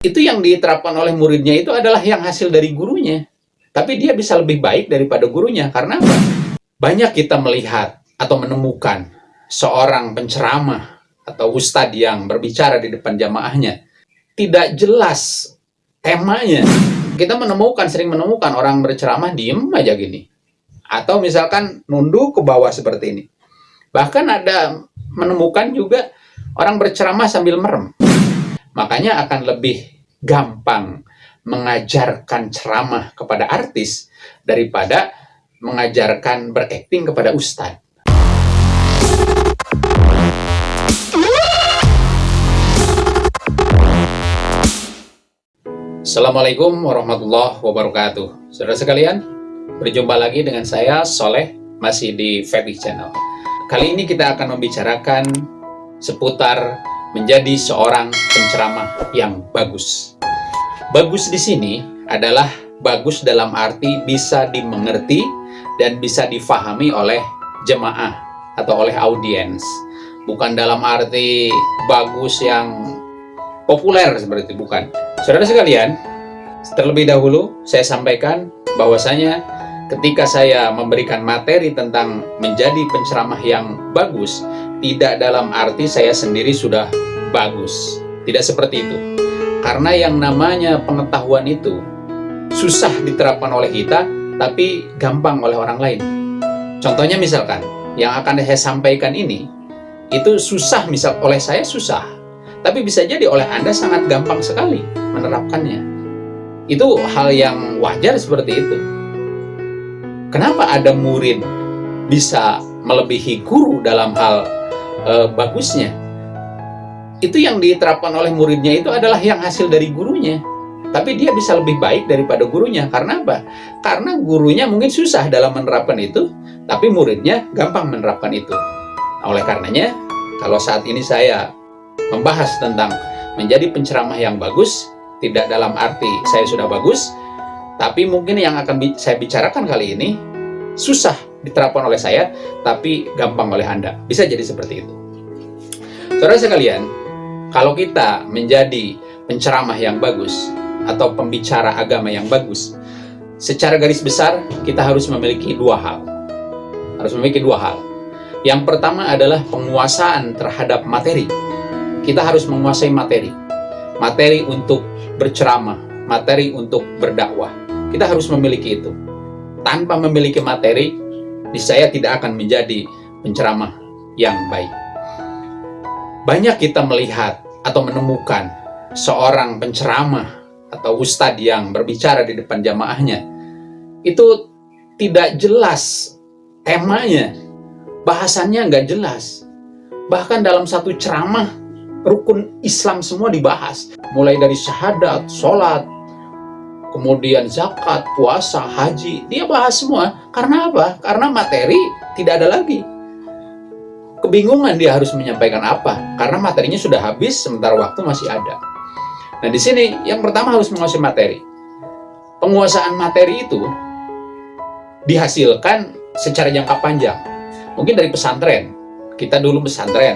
itu yang diterapkan oleh muridnya itu adalah yang hasil dari gurunya. Tapi dia bisa lebih baik daripada gurunya. Karena? Banyak kita melihat atau menemukan seorang penceramah atau ustadz yang berbicara di depan jamaahnya. Tidak jelas temanya. Kita menemukan, sering menemukan orang berceramah diem aja gini. Atau misalkan nunduk ke bawah seperti ini. Bahkan ada menemukan juga orang berceramah sambil merem. Makanya akan lebih gampang mengajarkan ceramah kepada artis daripada mengajarkan berakting kepada ustadz. Assalamualaikum warahmatullahi wabarakatuh. Saudara sekalian, berjumpa lagi dengan saya Soleh masih di Febik Channel. Kali ini kita akan membicarakan seputar menjadi seorang penceramah yang bagus. Bagus di sini adalah bagus dalam arti bisa dimengerti dan bisa difahami oleh jemaah atau oleh audiens. Bukan dalam arti bagus yang populer seperti itu, bukan. Saudara sekalian, terlebih dahulu saya sampaikan bahwasanya ketika saya memberikan materi tentang menjadi penceramah yang bagus, tidak dalam arti saya sendiri sudah bagus. Tidak seperti itu. Karena yang namanya pengetahuan itu susah diterapkan oleh kita, tapi gampang oleh orang lain. Contohnya misalkan, yang akan saya sampaikan ini, itu susah misal oleh saya susah, tapi bisa jadi oleh Anda sangat gampang sekali menerapkannya. Itu hal yang wajar seperti itu. Kenapa ada murid bisa melebihi guru dalam hal e, bagusnya itu yang diterapkan oleh muridnya itu adalah yang hasil dari gurunya. Tapi dia bisa lebih baik daripada gurunya. Karena apa? karena gurunya mungkin susah dalam menerapkan itu tapi muridnya gampang menerapkan itu. Nah, oleh karenanya kalau saat ini saya membahas tentang menjadi penceramah yang bagus tidak dalam arti saya sudah bagus tapi mungkin yang akan saya bicarakan kali ini susah diterapkan oleh saya tapi gampang oleh Anda. Bisa jadi seperti itu. Saudara sekalian, kalau kita menjadi penceramah yang bagus atau pembicara agama yang bagus, secara garis besar kita harus memiliki dua hal. Harus memiliki dua hal. Yang pertama adalah penguasaan terhadap materi. Kita harus menguasai materi. Materi untuk berceramah, materi untuk berdakwah. Kita harus memiliki itu. Tanpa memiliki materi, saya tidak akan menjadi penceramah yang baik. Banyak kita melihat atau menemukan seorang penceramah atau ustadz yang berbicara di depan jamaahnya, itu tidak jelas temanya, bahasannya nggak jelas. Bahkan dalam satu ceramah, rukun Islam semua dibahas. Mulai dari syahadat, sholat, kemudian zakat, puasa, haji, dia bahas semua. Karena apa? Karena materi tidak ada lagi kebingungan dia harus menyampaikan apa karena materinya sudah habis sementara waktu masih ada. Nah, di sini yang pertama harus menguasai materi. Penguasaan materi itu dihasilkan secara jangka panjang. Mungkin dari pesantren. Kita dulu pesantren.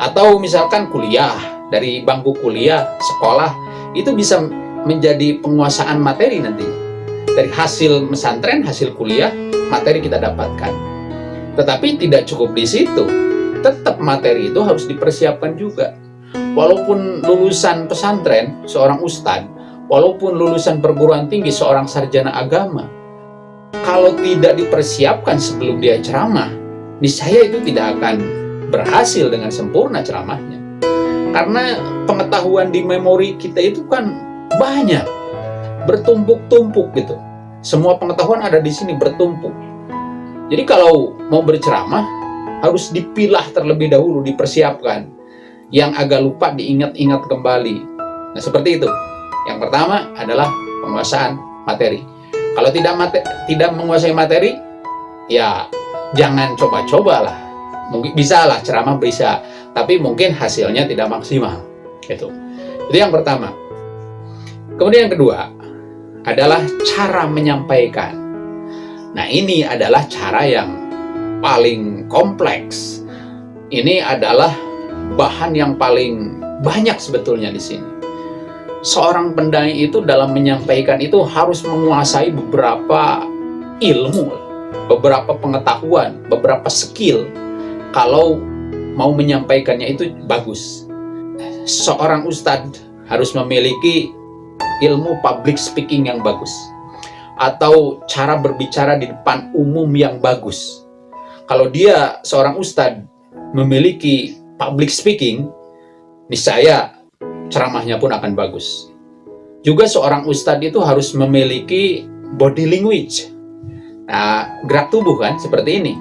Atau misalkan kuliah, dari bangku kuliah, sekolah, itu bisa menjadi penguasaan materi nanti. Dari hasil pesantren, hasil kuliah, materi kita dapatkan. Tetapi tidak cukup di situ. Tetap materi itu harus dipersiapkan juga. Walaupun lulusan pesantren, seorang ustadz, walaupun lulusan perguruan tinggi, seorang sarjana agama, kalau tidak dipersiapkan sebelum dia ceramah, niscaya itu tidak akan berhasil dengan sempurna ceramahnya. Karena pengetahuan di memori kita itu kan banyak, bertumpuk-tumpuk gitu. Semua pengetahuan ada di sini bertumpuk. Jadi kalau mau berceramah, harus dipilah terlebih dahulu, dipersiapkan. Yang agak lupa diingat-ingat kembali. Nah, seperti itu. Yang pertama adalah penguasaan materi. Kalau tidak materi, tidak menguasai materi, ya jangan coba-coba lah. Mungkin bisa lah ceramah bisa, tapi mungkin hasilnya tidak maksimal. Itu. Itu yang pertama. Kemudian yang kedua adalah cara menyampaikan. Nah, ini adalah cara yang paling kompleks. Ini adalah bahan yang paling banyak sebetulnya di sini. seorang pendai itu dalam menyampaikan itu harus menguasai beberapa ilmu, beberapa pengetahuan, beberapa skill. Kalau mau menyampaikannya itu bagus. Seorang ustadz harus memiliki ilmu public speaking yang bagus atau cara berbicara di depan umum yang bagus. Kalau dia seorang ustadz memiliki public speaking, niscaya ceramahnya pun akan bagus. Juga seorang ustadz itu harus memiliki body language. Nah, gerak tubuh kan seperti ini.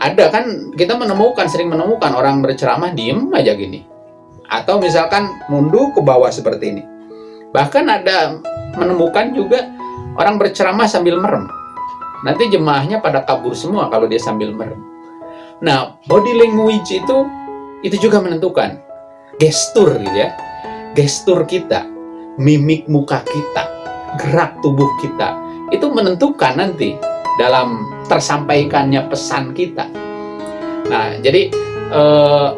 Ada kan kita menemukan, sering menemukan orang berceramah diem aja gini. Atau misalkan mundur ke bawah seperti ini. Bahkan ada menemukan juga orang berceramah sambil merem. Nanti jemaahnya pada kabur semua kalau dia sambil merem. Nah, body language itu itu juga menentukan gestur gitu ya. Gestur kita, mimik muka kita, gerak tubuh kita itu menentukan nanti dalam tersampaikannya pesan kita. Nah, jadi eh,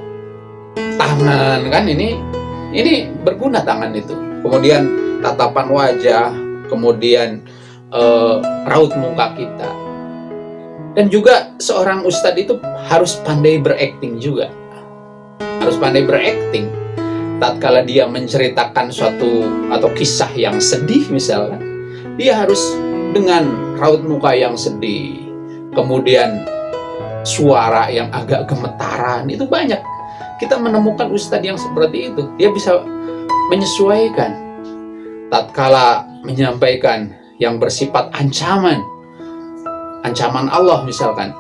tangan kan ini ini berguna tangan itu. Kemudian tatapan wajah, kemudian eh, raut muka kita. Dan juga seorang ustadz itu harus pandai berakting juga. Harus pandai berakting. Tatkala dia menceritakan suatu atau kisah yang sedih misalnya dia harus dengan raut muka yang sedih. Kemudian suara yang agak gemetaran itu banyak. Kita menemukan ustadz yang seperti itu. Dia bisa menyesuaikan. Tatkala menyampaikan yang bersifat ancaman ancaman Allah misalkan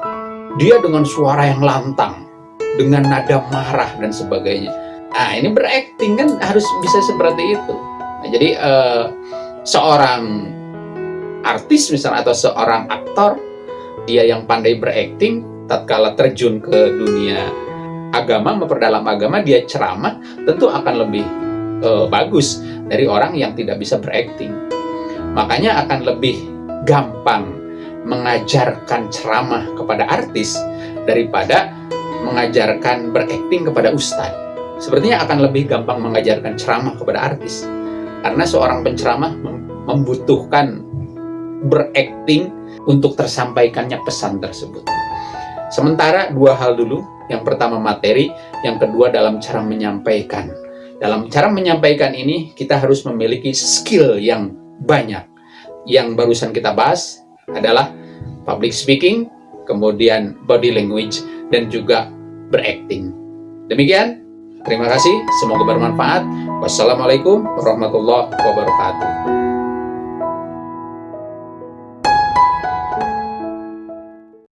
dia dengan suara yang lantang dengan nada marah dan sebagainya. Nah, ini berakting kan harus bisa seperti itu. Nah, jadi uh, seorang artis misalnya atau seorang aktor dia yang pandai berakting tatkala terjun ke dunia agama memperdalam agama dia ceramah tentu akan lebih uh, bagus dari orang yang tidak bisa berakting. Makanya akan lebih gampang mengajarkan ceramah kepada artis daripada mengajarkan berakting kepada ustadz. Sepertinya akan lebih gampang mengajarkan ceramah kepada artis. Karena seorang penceramah membutuhkan berakting untuk tersampaikannya pesan tersebut. Sementara dua hal dulu, yang pertama materi, yang kedua dalam cara menyampaikan. Dalam cara menyampaikan ini, kita harus memiliki skill yang banyak. Yang barusan kita bahas adalah public speaking, kemudian body language, dan juga berakting. Demikian, terima kasih, semoga bermanfaat. Wassalamualaikum warahmatullahi wabarakatuh.